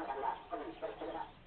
para hablar con.